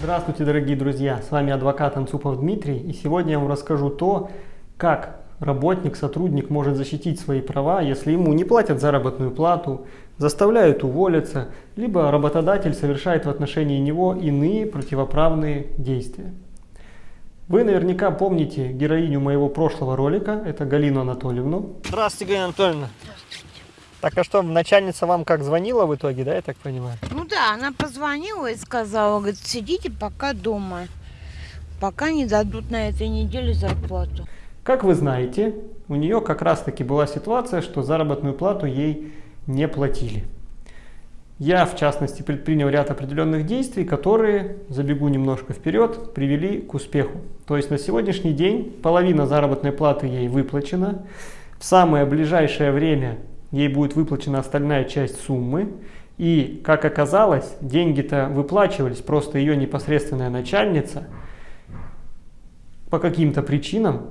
Здравствуйте, дорогие друзья! С вами адвокат Анцупов Дмитрий, и сегодня я вам расскажу то, как работник, сотрудник может защитить свои права, если ему не платят заработную плату, заставляют уволиться, либо работодатель совершает в отношении него иные противоправные действия. Вы наверняка помните героиню моего прошлого ролика, это Галину Анатольевну. Здравствуйте, Галина Анатольевна. Так а что, начальница вам как звонила в итоге, да, я так понимаю? Ну да, она позвонила и сказала, говорит, сидите пока дома, пока не дадут на этой неделе зарплату. Как вы знаете, у нее как раз таки была ситуация, что заработную плату ей не платили. Я, в частности, предпринял ряд определенных действий, которые, забегу немножко вперед, привели к успеху. То есть на сегодняшний день половина заработной платы ей выплачена. В самое ближайшее время ей будет выплачена остальная часть суммы. И, как оказалось, деньги-то выплачивались, просто ее непосредственная начальница по каким-то причинам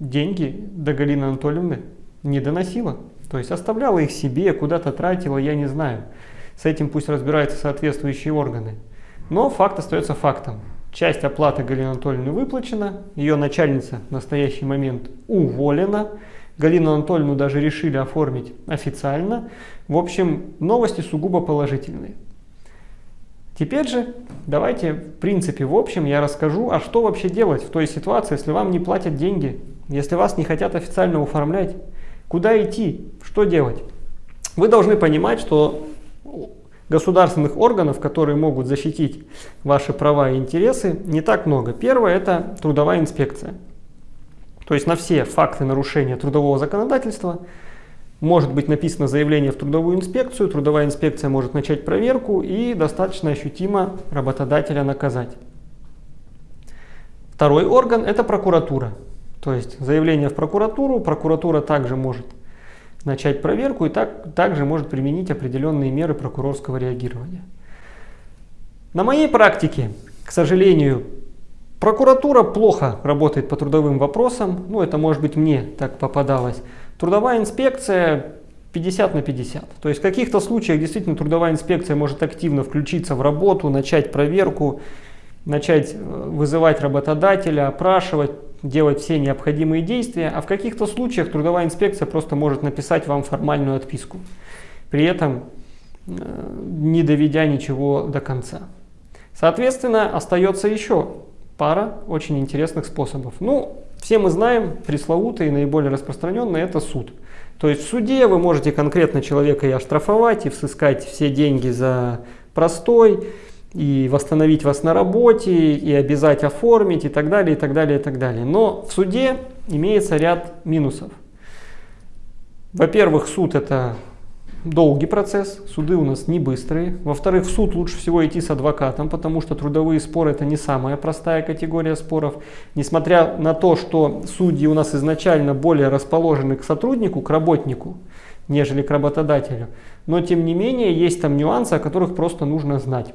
деньги до Галины Анатольевны не доносила. То есть оставляла их себе, куда-то тратила, я не знаю. С этим пусть разбираются соответствующие органы. Но факт остается фактом. Часть оплаты Галины Анатольевны выплачена, ее начальница в настоящий момент уволена. Галину Анатольевну даже решили оформить официально. В общем, новости сугубо положительные. Теперь же давайте, в принципе, в общем, я расскажу, а что вообще делать в той ситуации, если вам не платят деньги, если вас не хотят официально оформлять, куда идти, что делать. Вы должны понимать, что государственных органов, которые могут защитить ваши права и интересы, не так много. Первое – это трудовая инспекция. То есть на все факты нарушения трудового законодательства может быть написано заявление в трудовую инспекцию, трудовая инспекция может начать проверку и достаточно ощутимо работодателя наказать. Второй орган – это прокуратура. То есть заявление в прокуратуру, прокуратура также может начать проверку и так, также может применить определенные меры прокурорского реагирования. На моей практике, к сожалению, прокуратура плохо работает по трудовым вопросам, ну это может быть мне так попадалось. Трудовая инспекция 50 на 50. То есть в каких-то случаях действительно трудовая инспекция может активно включиться в работу, начать проверку, начать э, вызывать работодателя, опрашивать, делать все необходимые действия, а в каких-то случаях трудовая инспекция просто может написать вам формальную отписку, при этом э, не доведя ничего до конца. Соответственно, остается еще пара очень интересных способов. Ну, все мы знаем, пресловутый и наиболее распространенный это суд. То есть в суде вы можете конкретно человека и оштрафовать, и взыскать все деньги за простой, и восстановить вас на работе, и обязать оформить, и так далее, и так далее, и так далее. Но в суде имеется ряд минусов. Во-первых, суд это долгий процесс, суды у нас не быстрые. Во-вторых, в суд лучше всего идти с адвокатом, потому что трудовые споры это не самая простая категория споров. Несмотря на то, что судьи у нас изначально более расположены к сотруднику, к работнику, нежели к работодателю. Но тем не менее есть там нюансы, о которых просто нужно знать.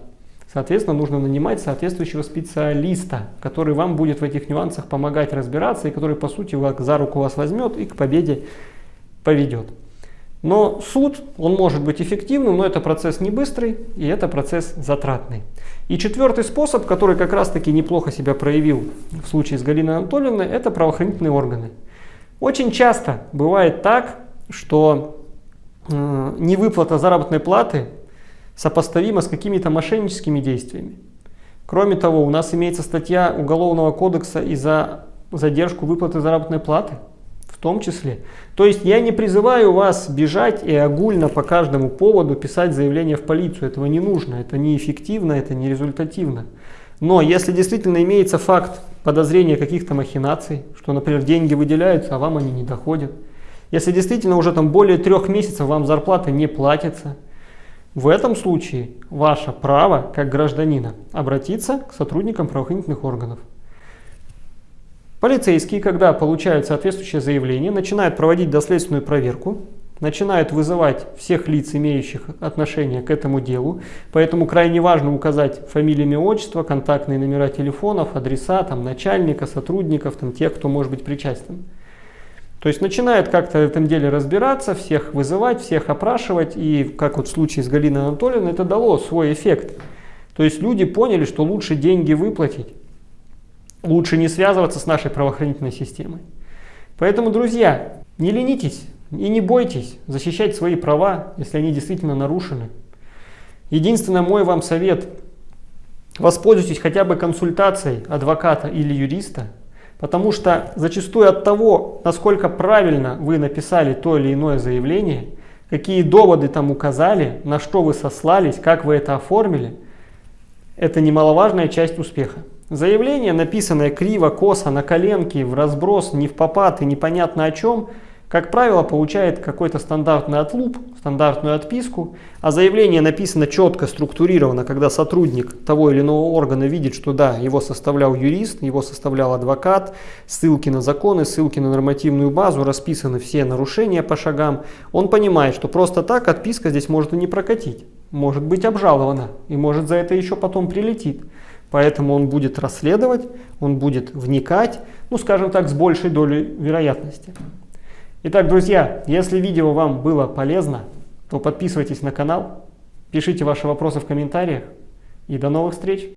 Соответственно, нужно нанимать соответствующего специалиста, который вам будет в этих нюансах помогать разбираться и который, по сути, за руку вас возьмет и к победе поведет. Но суд, он может быть эффективным, но это процесс не быстрый и это процесс затратный. И четвертый способ, который как раз таки неплохо себя проявил в случае с Галиной Анатольевной, это правоохранительные органы. Очень часто бывает так, что э, невыплата заработной платы сопоставимо с какими-то мошенническими действиями. Кроме того, у нас имеется статья Уголовного кодекса и за задержку выплаты заработной платы, том числе. То есть я не призываю вас бежать и огульно по каждому поводу писать заявление в полицию. Этого не нужно, это неэффективно, это не результативно. Но если действительно имеется факт подозрения каких-то махинаций, что, например, деньги выделяются, а вам они не доходят, если действительно уже там более трех месяцев вам зарплата не платится, в этом случае ваше право, как гражданина, обратиться к сотрудникам правоохранительных органов. Полицейские, когда получают соответствующее заявление, начинают проводить доследственную проверку, начинают вызывать всех лиц, имеющих отношение к этому делу. Поэтому крайне важно указать фамилии, имя, отчество, контактные номера телефонов, адреса там, начальника, сотрудников, там, тех, кто может быть причастен. То есть начинают как-то в этом деле разбираться, всех вызывать, всех опрашивать. И как вот в случае с Галиной Анатольевной это дало свой эффект. То есть люди поняли, что лучше деньги выплатить, лучше не связываться с нашей правоохранительной системой. Поэтому, друзья, не ленитесь и не бойтесь защищать свои права, если они действительно нарушены. Единственный мой вам совет – воспользуйтесь хотя бы консультацией адвоката или юриста, потому что зачастую от того, насколько правильно вы написали то или иное заявление, какие доводы там указали, на что вы сослались, как вы это оформили, это немаловажная часть успеха. Заявление, написанное криво, косо, на коленке, в разброс, не в попад и непонятно о чем – как правило, получает какой-то стандартный отлуп, стандартную отписку, а заявление написано четко, структурировано, когда сотрудник того или иного органа видит, что да, его составлял юрист, его составлял адвокат, ссылки на законы, ссылки на нормативную базу, расписаны все нарушения по шагам, он понимает, что просто так отписка здесь может и не прокатить, может быть обжалована и может за это еще потом прилетит. Поэтому он будет расследовать, он будет вникать, ну скажем так, с большей долей вероятности. Итак, друзья, если видео вам было полезно, то подписывайтесь на канал, пишите ваши вопросы в комментариях и до новых встреч!